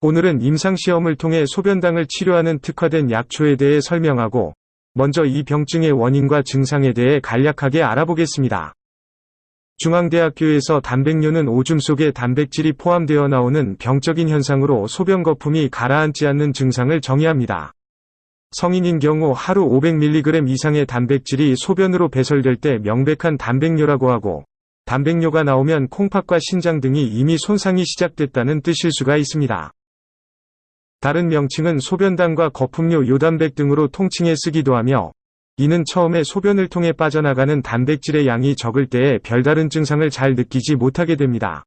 오늘은 임상시험을 통해 소변당을 치료하는 특화된 약초에 대해 설명하고 먼저 이 병증의 원인과 증상에 대해 간략하게 알아보겠습니다. 중앙대학교에서 단백뇨는 오줌 속에 단백질이 포함되어 나오는 병적인 현상으로 소변 거품이 가라앉지 않는 증상을 정의합니다. 성인인 경우 하루 500mg 이상의 단백질이 소변으로 배설될 때 명백한 단백뇨라고 하고 단백뇨가 나오면 콩팥과 신장 등이 이미 손상이 시작됐다는 뜻일 수가 있습니다. 다른 명칭은 소변당과 거품료 요단백 등으로 통칭해 쓰기도 하며 이는 처음에 소변을 통해 빠져나가는 단백질의 양이 적을 때에 별다른 증상을 잘 느끼지 못하게 됩니다.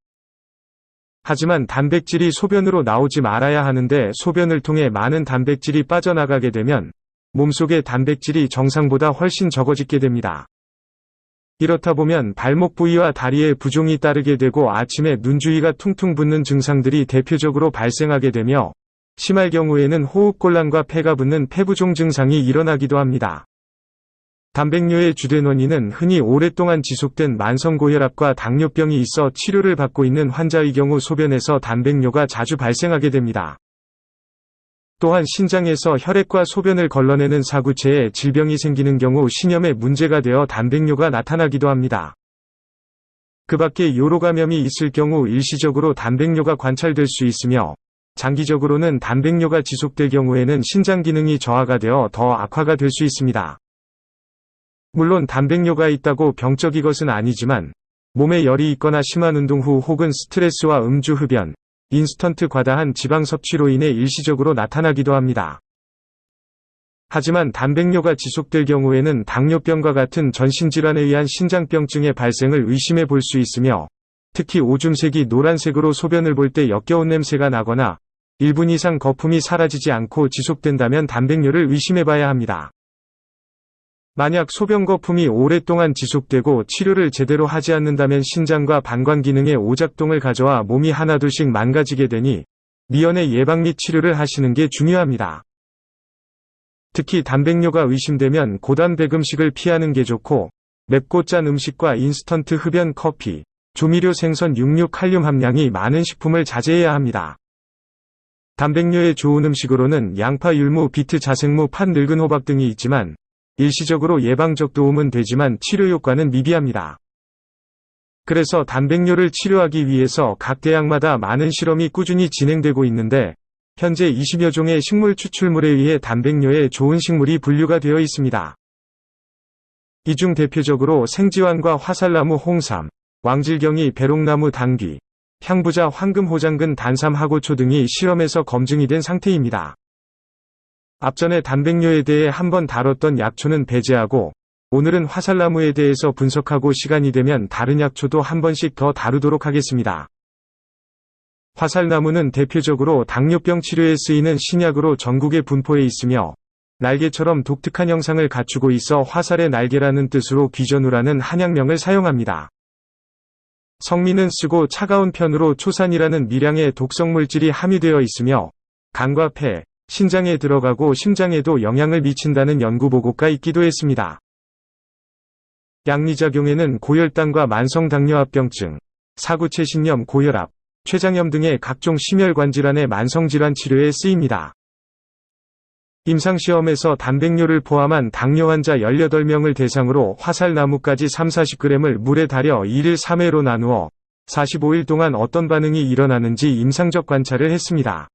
하지만 단백질이 소변으로 나오지 말아야 하는데 소변을 통해 많은 단백질이 빠져나가게 되면 몸속의 단백질이 정상보다 훨씬 적어지게 됩니다. 이렇다 보면 발목 부위와 다리에 부종이 따르게 되고 아침에 눈 주위가 퉁퉁 붓는 증상들이 대표적으로 발생하게 되며 심할 경우에는 호흡곤란과 폐가 붓는 폐부종 증상이 일어나기도 합니다. 단백뇨의 주된 원인은 흔히 오랫동안 지속된 만성고혈압과 당뇨병이 있어 치료를 받고 있는 환자의 경우 소변에서 단백뇨가 자주 발생하게 됩니다. 또한 신장에서 혈액과 소변을 걸러내는 사구체에 질병이 생기는 경우 신염에 문제가 되어 단백뇨가 나타나기도 합니다. 그 밖에 요로 감염이 있을 경우 일시적으로 단백뇨가 관찰될 수 있으며 장기적으로는 단백뇨가 지속될 경우에는 신장 기능이 저하가 되어 더 악화가 될 수 있습니다. 물론 단백뇨가 있다고 병적이 것은 아니지만 몸에 열이 있거나 심한 운동 후 혹은 스트레스와 음주 흡연, 인스턴트 과다한 지방 섭취로 인해 일시적으로 나타나기도 합니다. 하지만 단백뇨가 지속될 경우에는 당뇨병과 같은 전신질환에 의한 신장병증의 발생을 의심해 볼 수 있으며 특히 오줌색이 노란색으로 소변을 볼 때 역겨운 냄새가 나거나 1분 이상 거품이 사라지지 않고 지속된다면 단백뇨를 의심해 봐야 합니다. 만약 소변 거품이 오랫동안 지속되고 치료를 제대로 하지 않는다면 신장과 방광 기능의 오작동을 가져와 몸이 하나둘씩 망가지게 되니 미연의 예방 및 치료를 하시는 게 중요합니다. 특히 단백뇨가 의심되면 고단백 음식을 피하는 게 좋고 맵고 짠 음식과 인스턴트 흡연 커피, 조미료 생선 육류 칼륨 함량이 많은 식품을 자제해야 합니다. 단백뇨에 좋은 음식으로는 양파 율무 비트 자생무 팥 늙은 호박 등이 있지만 일시적으로 예방적 도움은 되지만 치료 효과는 미비합니다. 그래서 단백뇨를 치료하기 위해서 각 대학마다 많은 실험이 꾸준히 진행되고 있는데 현재 20여 종의 식물 추출물에 의해 단백뇨에 좋은 식물이 분류가 되어 있습니다. 이 중 대표적으로 생지환과 화살나무 홍삼, 왕질경이 배롱나무 당귀, 향부자 황금호장근 단삼하고초 등이 실험에서 검증이 된 상태입니다. 앞전에 단백뇨에 대해 한번 다뤘던 약초는 배제하고 오늘은 화살나무에 대해서 분석하고 시간이 되면 다른 약초도 한 번씩 더 다루도록 하겠습니다. 화살나무는 대표적으로 당뇨병 치료에 쓰이는 신약으로 전국에 분포해 있으며 날개처럼 독특한 형상을 갖추고 있어 화살의 날개라는 뜻으로 귀전우라는 한약명을 사용합니다. 성미는 쓰고 차가운 편으로 초산이라는 미량의 독성물질이 함유되어 있으며 간과 폐, 신장에 들어가고 심장에도 영향을 미친다는 연구 보고가 있기도 했습니다. 양리작용에는 고혈당과 만성당뇨합병증, 사구체신염 고혈압, 췌장염 등의 각종 심혈관 질환의 만성질환 치료에 쓰입니다. 임상시험에서 단백뇨를 포함한 당뇨 환자 18명을 대상으로 화살나무까지 3-40g을 물에 달여 1일 3회로 나누어 45일 동안 어떤 반응이 일어나는지 임상적 관찰을 했습니다.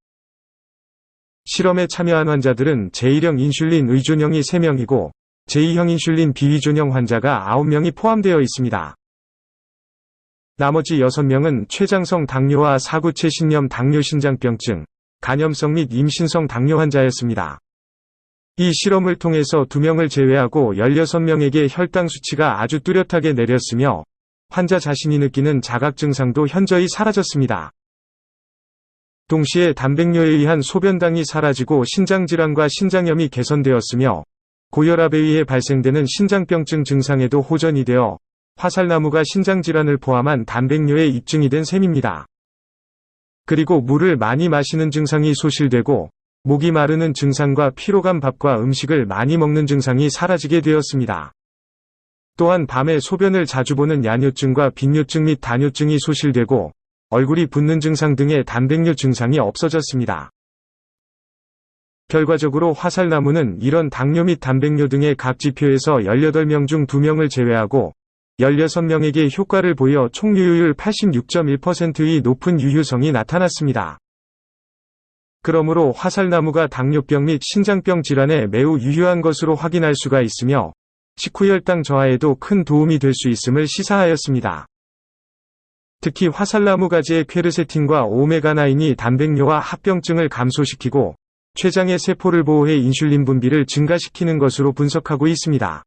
실험에 참여한 환자들은 제1형 인슐린 의존형이 3명이고 제2형 인슐린 비의존형 환자가 9명이 포함되어 있습니다. 나머지 6명은 췌장성 당뇨와 사구체 신염 당뇨신장병증, 간염성 및 임신성 당뇨 환자였습니다. 이 실험을 통해서 2명을 제외하고 16명에게 혈당 수치가 아주 뚜렷하게 내렸으며 환자 자신이 느끼는 자각 증상도 현저히 사라졌습니다. 동시에 단백뇨에 의한 소변당이 사라지고 신장질환과 신장염이 개선되었으며 고혈압에 의해 발생되는 신장병증 증상에도 호전이 되어 화살나무가 신장질환을 포함한 단백뇨에 입증이 된 셈입니다. 그리고 물을 많이 마시는 증상이 소실되고 목이 마르는 증상과 피로감 밥과 음식을 많이 먹는 증상이 사라지게 되었습니다. 또한 밤에 소변을 자주 보는 야뇨증과 빈뇨증 및 다뇨증이 소실되고 얼굴이 붓는 증상 등의 단백뇨 증상이 없어졌습니다. 결과적으로 화살나무는 이런 당뇨 및 단백뇨 등의 각 지표에서 18명 중 2명을 제외하고 16명에게 효과를 보여 총 유효율 86.1%의 높은 유효성이 나타났습니다. 그러므로 화살나무가 당뇨병 및 신장병 질환에 매우 유효한 것으로 확인할 수가 있으며 식후혈당 저하에도 큰 도움이 될 수 있음을 시사하였습니다. 특히 화살나무 가지의 퀘르세틴과 오메가9이 단백뇨와 합병증을 감소시키고 췌장의 세포를 보호해 인슐린 분비를 증가시키는 것으로 분석하고 있습니다.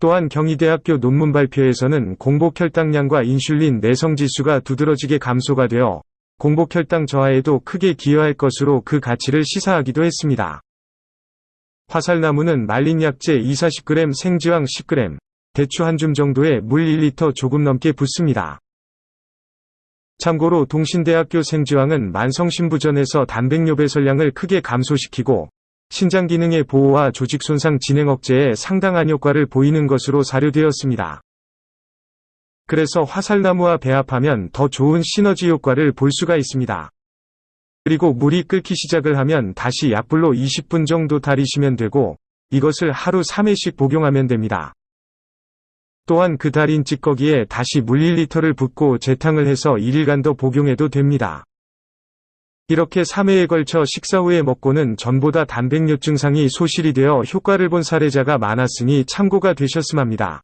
또한 경희대학교 논문 발표에서는 공복혈당량과 인슐린 내성지수가 두드러지게 감소가 되어 공복 혈당 저하에도 크게 기여할 것으로 그 가치를 시사하기도 했습니다. 화살나무는 말린 약재 2-40g 생지황 10g, 대추 한 줌 정도의 물 1리터 조금 넘게 붓습니다. 참고로 동신대학교 생지황은 만성신부전에서 단백뇨 배설량을 크게 감소시키고 신장 기능의 보호와 조직 손상 진행 억제에 상당한 효과를 보이는 것으로 사료되었습니다. 그래서 화살나무와 배합하면 더 좋은 시너지 효과를 볼 수가 있습니다. 그리고 물이 끓기 시작을 하면 다시 약불로 20분 정도 달이시면 되고 이것을 하루 3회씩 복용하면 됩니다. 또한 그 달인 찌꺼기에 다시 물 1리터를 붓고 재탕을 해서 1일간 더 복용해도 됩니다. 이렇게 3회에 걸쳐 식사 후에 먹고는 전보다 단백뇨 증상이 소실이 되어 효과를 본 사례자가 많았으니 참고가 되셨음 합니다.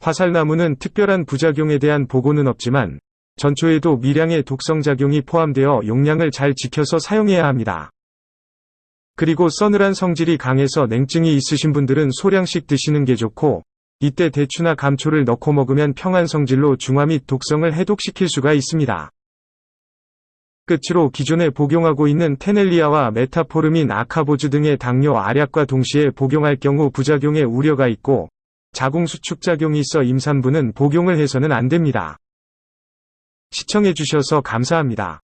화살나무는 특별한 부작용에 대한 보고는 없지만 전초에도 미량의 독성작용이 포함되어 용량을 잘 지켜서 사용해야 합니다. 그리고 서늘한 성질이 강해서 냉증이 있으신 분들은 소량씩 드시는 게 좋고 이때 대추나 감초를 넣고 먹으면 평안 성질로 중화 및 독성을 해독시킬 수가 있습니다. 끝으로 기존에 복용하고 있는 테넬리아와 메타포르민 아카보즈 등의 당뇨 알약과 동시에 복용할 경우 부작용의 우려가 있고 자궁수축작용이 있어 임산부는 복용을 해서는 안 됩니다. 시청해주셔서 감사합니다.